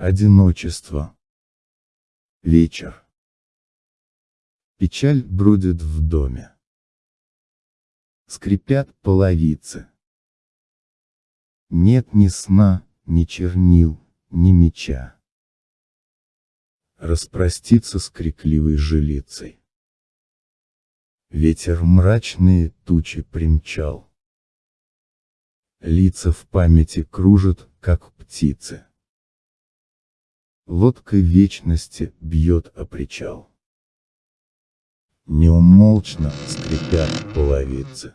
Одиночество. Вечер. Печаль бродит в доме. Скрипят половицы. Нет ни сна, ни чернил, ни меча. Распроститься с крикливой жилицей. Ветер мрачные тучи примчал. Лица в памяти кружат, как птицы. Лодка вечности бьет о причал. Неумолчно скрипят половицы.